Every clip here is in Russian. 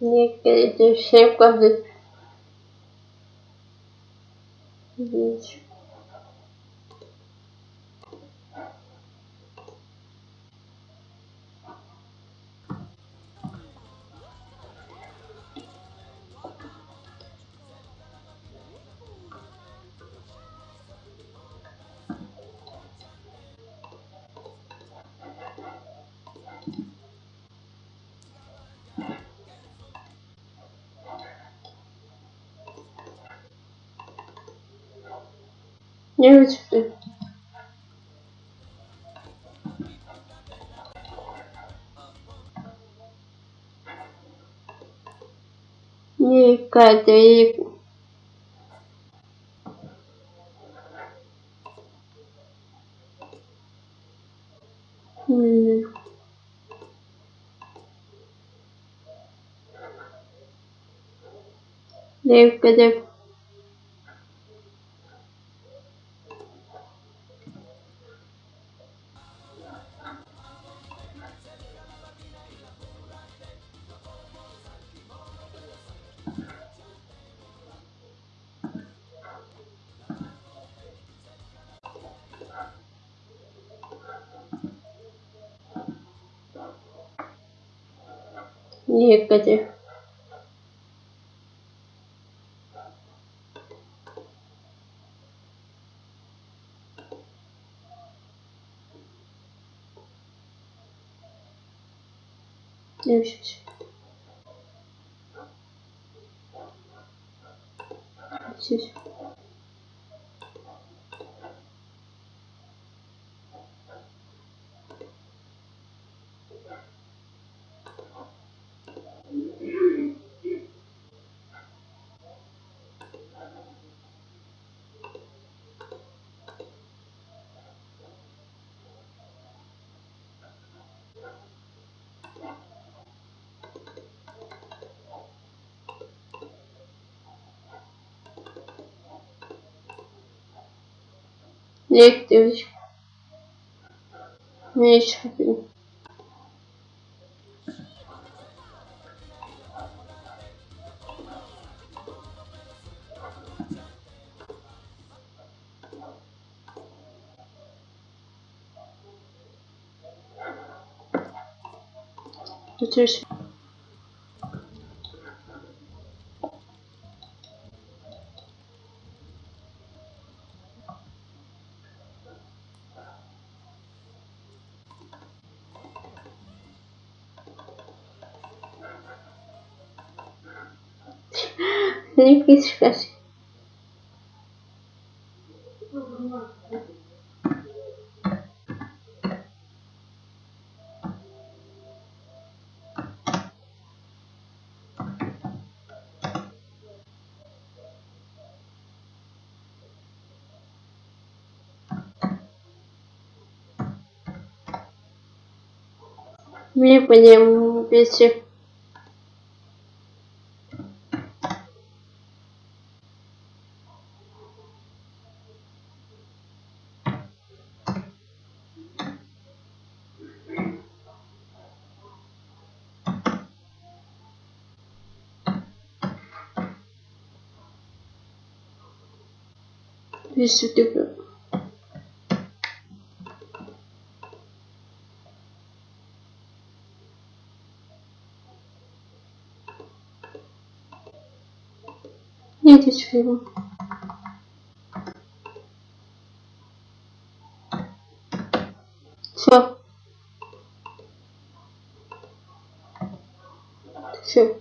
Niekedy szybko wy... Widzisz. Nie chodź ty. Nie, Katerzyku. Hmm. Не, Katerzyku. Не, Meu Deus. Deixa aqui. Не, девочка. Не, еще. Учусь. Будем печь. Если ты Нет, чего. Все. Все.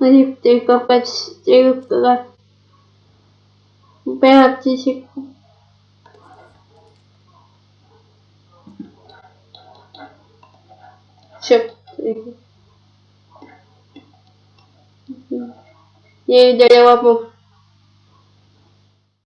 Липтриков отстирка практику. Черт. Я и